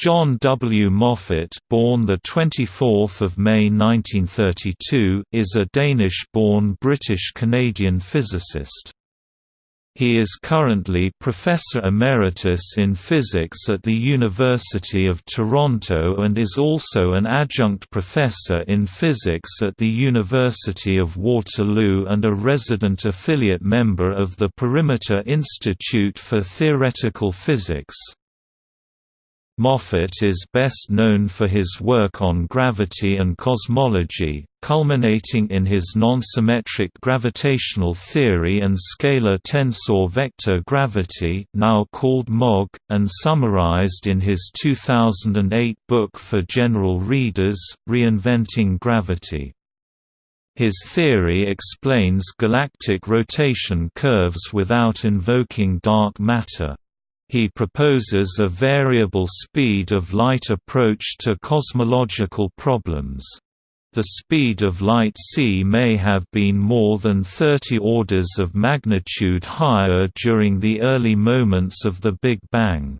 John W. Moffat, born the 24th of May 1932, is a Danish-born British-Canadian physicist. He is currently Professor Emeritus in Physics at the University of Toronto and is also an adjunct professor in physics at the University of Waterloo and a resident affiliate member of the Perimeter Institute for Theoretical Physics. Moffat is best known for his work on gravity and cosmology, culminating in his non-symmetric gravitational theory and scalar tensor vector gravity now called MOG, and summarized in his 2008 book for general readers, Reinventing Gravity. His theory explains galactic rotation curves without invoking dark matter. He proposes a variable speed of light approach to cosmological problems. The speed of light c may have been more than 30 orders of magnitude higher during the early moments of the Big Bang.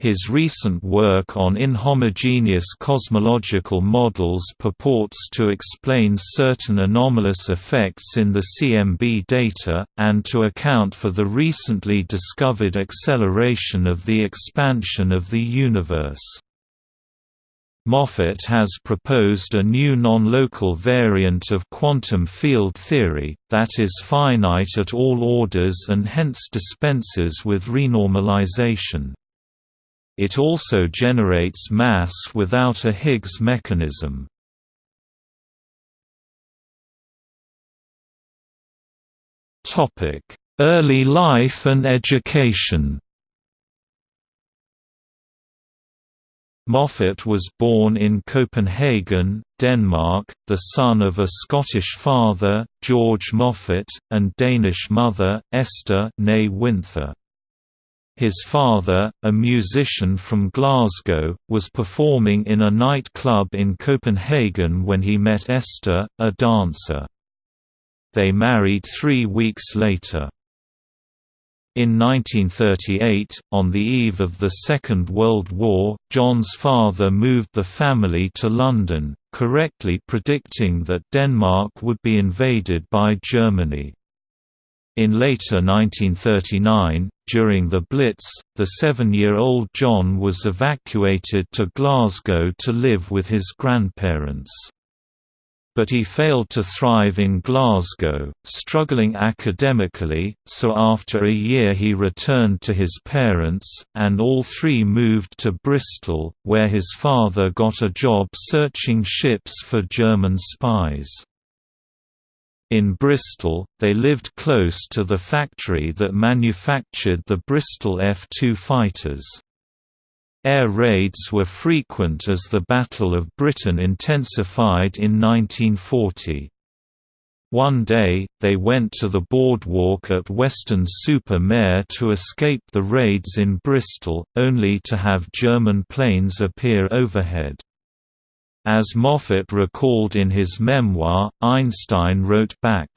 His recent work on inhomogeneous cosmological models purports to explain certain anomalous effects in the CMB data, and to account for the recently discovered acceleration of the expansion of the universe. Moffat has proposed a new non-local variant of quantum field theory, that is finite at all orders and hence dispenses with renormalization. It also generates mass without a Higgs mechanism. Early life and education Moffat was born in Copenhagen, Denmark, the son of a Scottish father, George Moffat, and Danish mother, Esther Winther. His father, a musician from Glasgow, was performing in a nightclub in Copenhagen when he met Esther, a dancer. They married three weeks later. In 1938, on the eve of the Second World War, John's father moved the family to London, correctly predicting that Denmark would be invaded by Germany. In later 1939, during the Blitz, the seven-year-old John was evacuated to Glasgow to live with his grandparents. But he failed to thrive in Glasgow, struggling academically, so after a year he returned to his parents, and all three moved to Bristol, where his father got a job searching ships for German spies. In Bristol, they lived close to the factory that manufactured the Bristol F-2 fighters. Air raids were frequent as the Battle of Britain intensified in 1940. One day, they went to the boardwalk at Weston-super-Mare to escape the raids in Bristol, only to have German planes appear overhead. As Moffat recalled in his memoir, Einstein wrote back,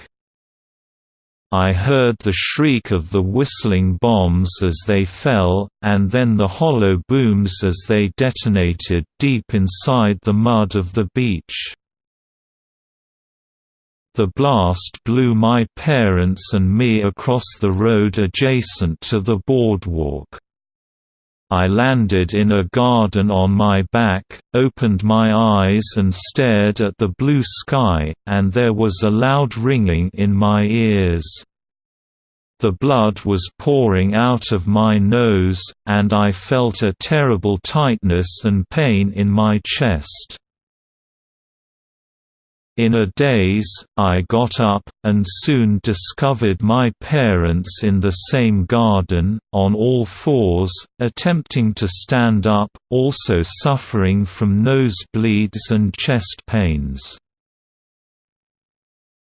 I heard the shriek of the whistling bombs as they fell, and then the hollow booms as they detonated deep inside the mud of the beach. The blast blew my parents and me across the road adjacent to the boardwalk. I landed in a garden on my back, opened my eyes and stared at the blue sky, and there was a loud ringing in my ears. The blood was pouring out of my nose, and I felt a terrible tightness and pain in my chest. In a daze, I got up, and soon discovered my parents in the same garden, on all fours, attempting to stand up, also suffering from nosebleeds and chest pains.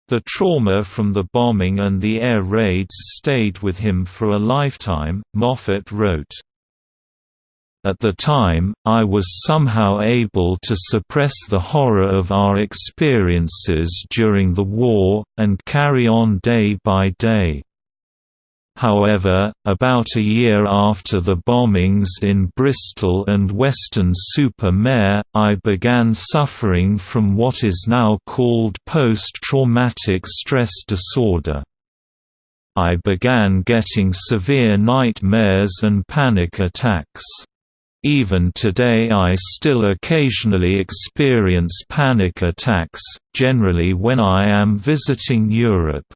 The trauma from the bombing and the air raids stayed with him for a lifetime, Moffat wrote. At the time, I was somehow able to suppress the horror of our experiences during the war, and carry on day by day. However, about a year after the bombings in Bristol and Weston-super-Mare, I began suffering from what is now called post-traumatic stress disorder. I began getting severe nightmares and panic attacks. Even today I still occasionally experience panic attacks, generally when I am visiting Europe.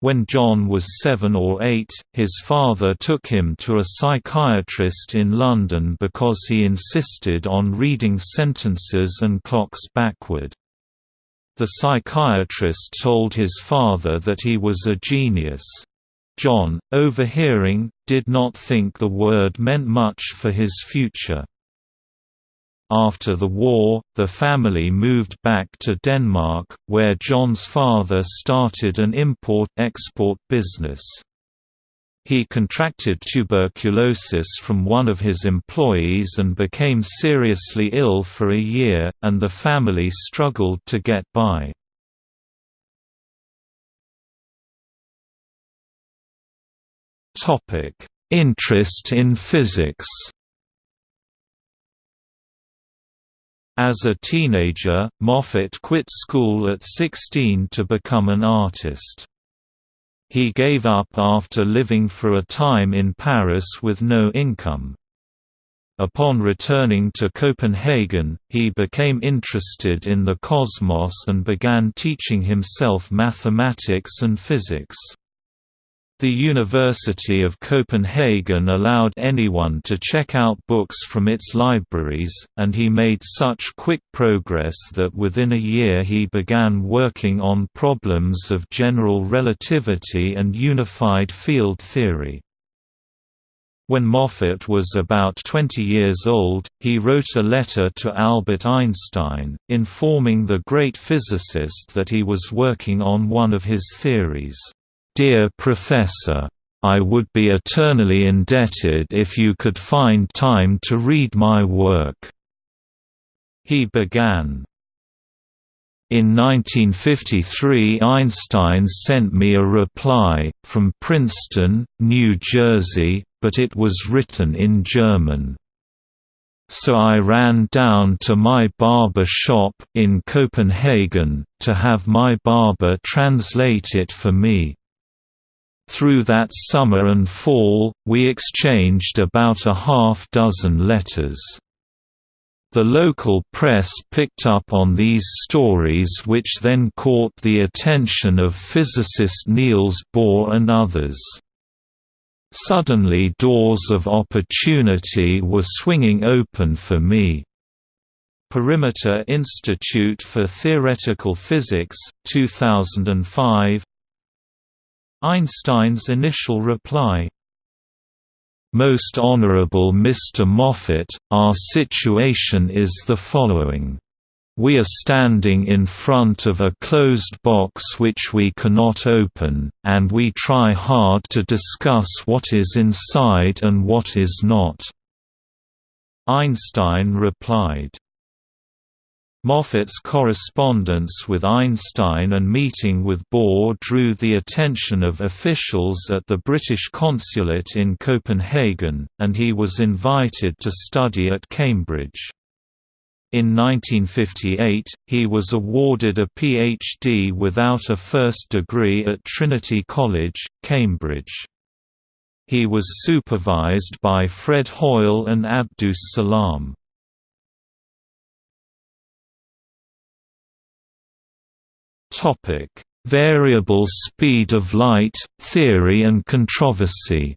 When John was seven or eight, his father took him to a psychiatrist in London because he insisted on reading sentences and clocks backward. The psychiatrist told his father that he was a genius. John, overhearing, did not think the word meant much for his future. After the war, the family moved back to Denmark, where John's father started an import-export business. He contracted tuberculosis from one of his employees and became seriously ill for a year, and the family struggled to get by. Topic: Interest in physics. As a teenager, Moffat quit school at 16 to become an artist. He gave up after living for a time in Paris with no income. Upon returning to Copenhagen, he became interested in the cosmos and began teaching himself mathematics and physics. The University of Copenhagen allowed anyone to check out books from its libraries, and he made such quick progress that within a year he began working on problems of general relativity and unified field theory. When Moffat was about 20 years old, he wrote a letter to Albert Einstein, informing the great physicist that he was working on one of his theories. Dear Professor, I would be eternally indebted if you could find time to read my work." He began. In 1953 Einstein sent me a reply, from Princeton, New Jersey, but it was written in German. So I ran down to my barber shop in Copenhagen, to have my barber translate it for me. Through that summer and fall, we exchanged about a half dozen letters. The local press picked up on these stories which then caught the attention of physicist Niels Bohr and others. Suddenly doors of opportunity were swinging open for me. Perimeter Institute for Theoretical Physics, 2005 Einstein's initial reply, most Honorable Mr. Moffat, our situation is the following. We are standing in front of a closed box which we cannot open, and we try hard to discuss what is inside and what is not." Einstein replied, Moffat's correspondence with Einstein and meeting with Bohr drew the attention of officials at the British consulate in Copenhagen, and he was invited to study at Cambridge. In 1958, he was awarded a PhD without a first degree at Trinity College, Cambridge. He was supervised by Fred Hoyle and Abdus Salam. Topic: Variable speed of light theory and controversy.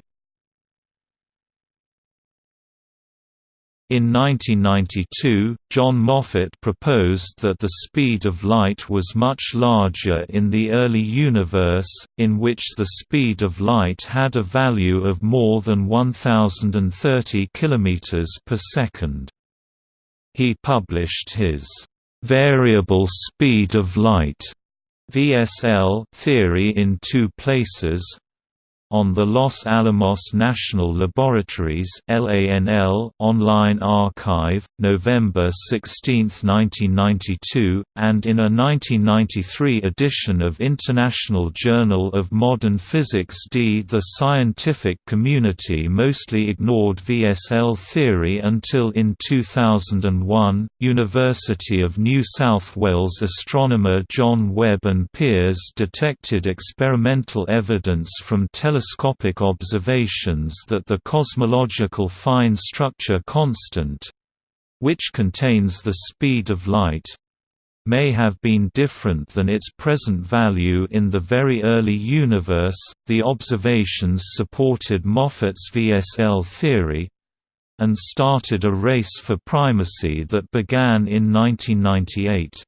In 1992, John Moffat proposed that the speed of light was much larger in the early universe, in which the speed of light had a value of more than 1030 km per second. He published his variable speed of light VSL theory in two places on the Los Alamos National Laboratories online archive, November 16, 1992, and in a 1993 edition of International Journal of Modern Physics d. The scientific community mostly ignored VSL theory until in 2001, University of New South Wales astronomer John Webb and peers detected experimental evidence from telescopic observations that the cosmological fine structure constant which contains the speed of light may have been different than its present value in the very early universe. The observations supported Moffat's VSL theory and started a race for primacy that began in 1998.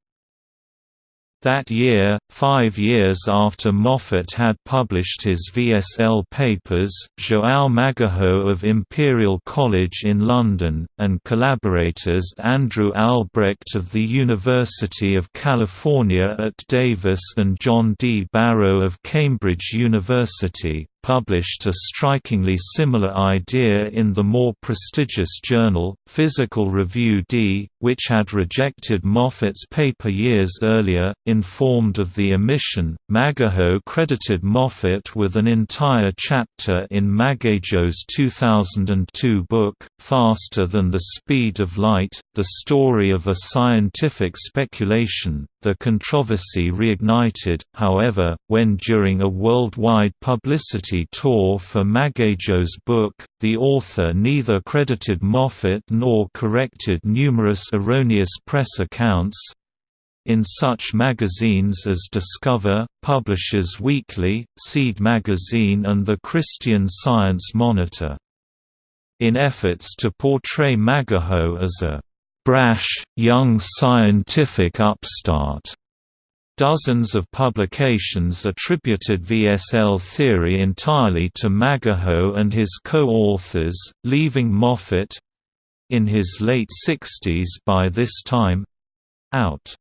That year, five years after Moffat had published his VSL papers, João Magueijo of Imperial College in London, and collaborators Andrew Albrecht of the University of California at Davis and John D. Barrow of Cambridge University, published a strikingly similar idea in the more prestigious journal, Physical Review D, which had rejected Moffat's paper years earlier. Informed of the omission, Magueijo credited Moffat with an entire chapter in Magueijo' 2002 book, Faster Than the Speed of Light, The Story of a Scientific Speculation. The controversy reignited, however, when during a worldwide publicity tour for Magueijo' book, the author neither credited Moffat nor corrected numerous erroneous press accounts, in such magazines as Discover, Publishers Weekly, Seed Magazine and the Christian Science Monitor. In efforts to portray Magueijo as a brash, young scientific upstart. Dozens of publications attributed VSL theory entirely to Magueijo and his co-authors, leaving Moffat—in his late 60s by this time—out.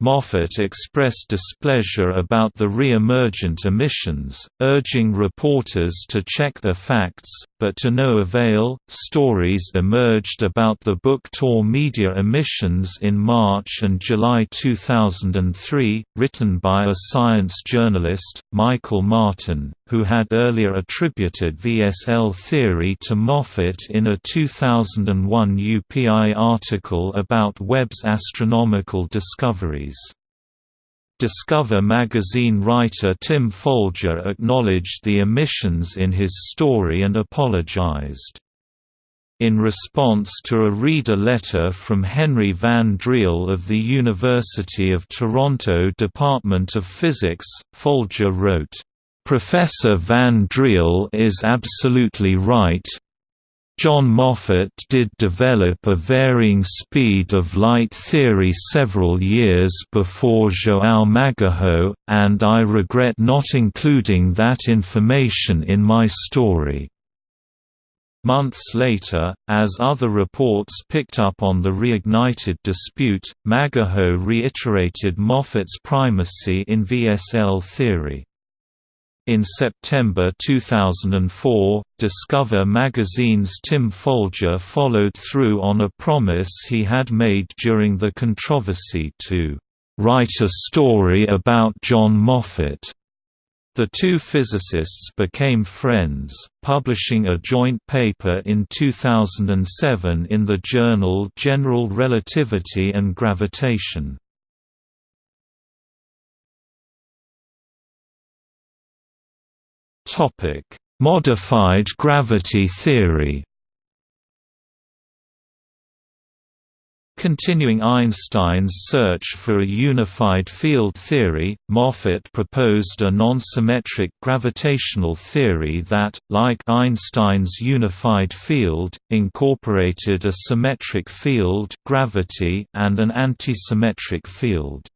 Moffat expressed displeasure about the re-emergent emissions, urging reporters to check their facts, but to no avail. Stories emerged about the book tour media emissions in March and July 2003, written by a science journalist, Michael Martin, who had earlier attributed VSL theory to Moffat in a 2001 UPI article about Webb's astronomical discoveries. Discover magazine writer Tim Folger acknowledged the omissions in his story and apologized. In response to a reader letter from Henry Van Driel of the University of Toronto Department of Physics, Folger wrote, "...Professor Van Driel is absolutely right, John Moffat did develop a varying speed of light theory several years before João Magueijo, and I regret not including that information in my story. Months later, as other reports picked up on the reignited dispute, Magueijo reiterated Moffat's primacy in VSL theory. In September 2004, Discover magazine's Tim Folger followed through on a promise he had made during the controversy to "...write a story about John Moffat." The two physicists became friends, publishing a joint paper in 2007 in the journal General Relativity and Gravitation. Modified gravity theory. Continuing Einstein's search for a unified field theory, Moffat proposed a non-symmetric gravitational theory that, like Einstein's unified field, incorporated a symmetric field gravity and an antisymmetric field.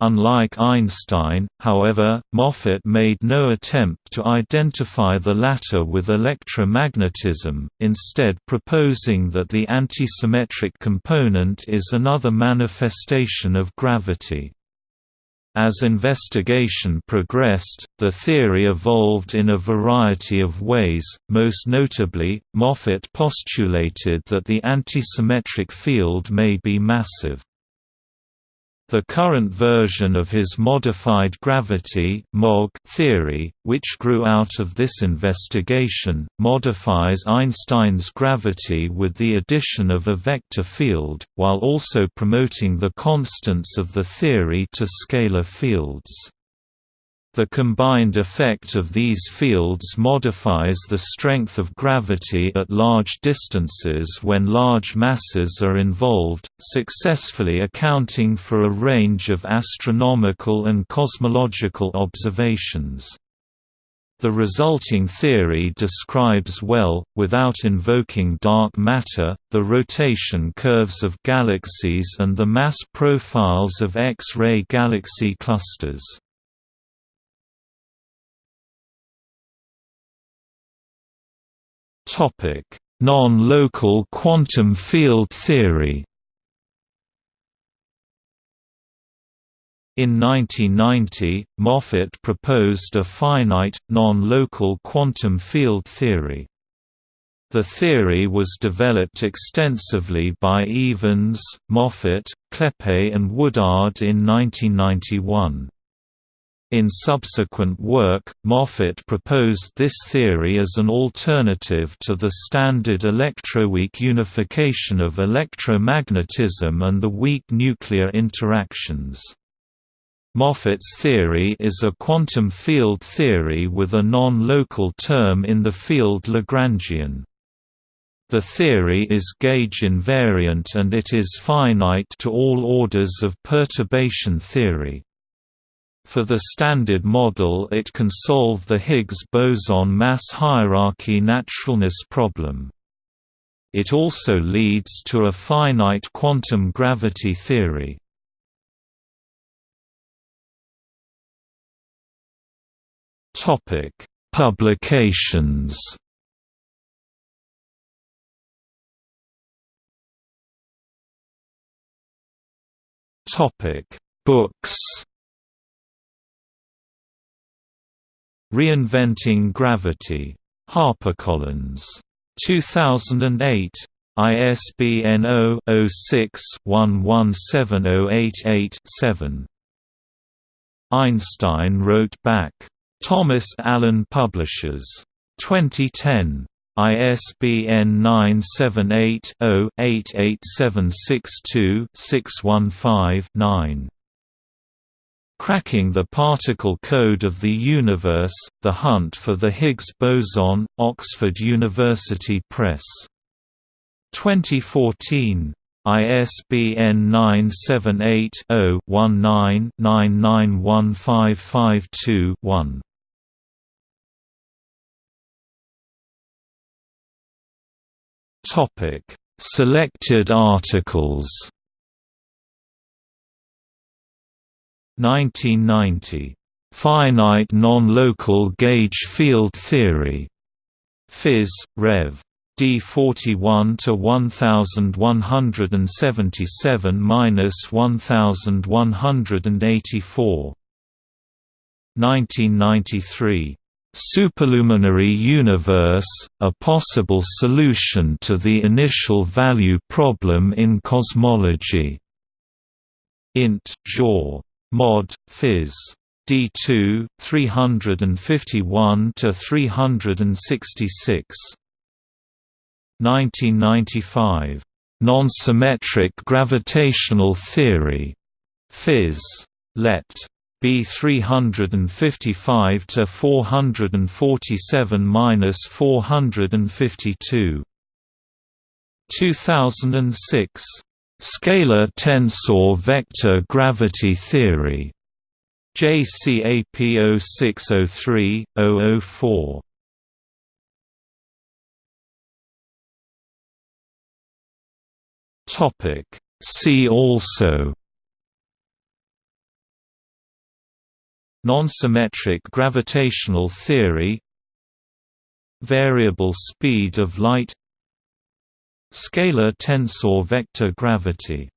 Unlike Einstein, however, Moffat made no attempt to identify the latter with electromagnetism, instead proposing that the antisymmetric component is another manifestation of gravity. As investigation progressed, the theory evolved in a variety of ways, most notably, Moffat postulated that the antisymmetric field may be massive. The current version of his modified gravity theory, which grew out of this investigation, modifies Einstein's gravity with the addition of a vector field, while also promoting the constants of the theory to scalar fields. The combined effect of these fields modifies the strength of gravity at large distances when large masses are involved, successfully accounting for a range of astronomical and cosmological observations. The resulting theory describes well, without invoking dark matter, the rotation curves of galaxies and the mass profiles of X-ray galaxy clusters. Non-local quantum field theory. In 1990, Moffat proposed a finite, non-local quantum field theory. The theory was developed extensively by Evans, Moffat, Kleppe and Woodard in 1991. In subsequent work, Moffat proposed this theory as an alternative to the standard electroweak unification of electromagnetism and the weak nuclear interactions. Moffat's theory is a quantum field theory with a non-local term in the field Lagrangian. The theory is gauge invariant and it is finite to all orders of perturbation theory. For the Standard Model it can solve the Higgs boson mass hierarchy naturalness problem. It also leads to a finite quantum gravity theory. Publications Books Reinventing Gravity. HarperCollins. 2008. ISBN 0-06-117088-7. Einstein wrote back. Thomas Allen Publishers. 2010. ISBN 978 0 88762 615 9. Cracking the Particle Code of the Universe, The Hunt for the Higgs Boson, Oxford University Press. 2014. ISBN 978-0-19-991552-1. Selected articles 1990. Finite non-local gauge field theory. Phys. Rev. D41 to 1177-1184. 1993. Superluminary universe, a possible solution to the initial value problem in cosmology. Int. Jaw. Mod. Phys. D2 351 to 366 1995 Non-symmetric gravitational theory Phys. Let. B 355 to 447-452 2006 Scalar tensor vector gravity theory. JCAP 0603-004. Topic See also Non-symmetric gravitational theory Variable speed of light Scalar tensor vector gravity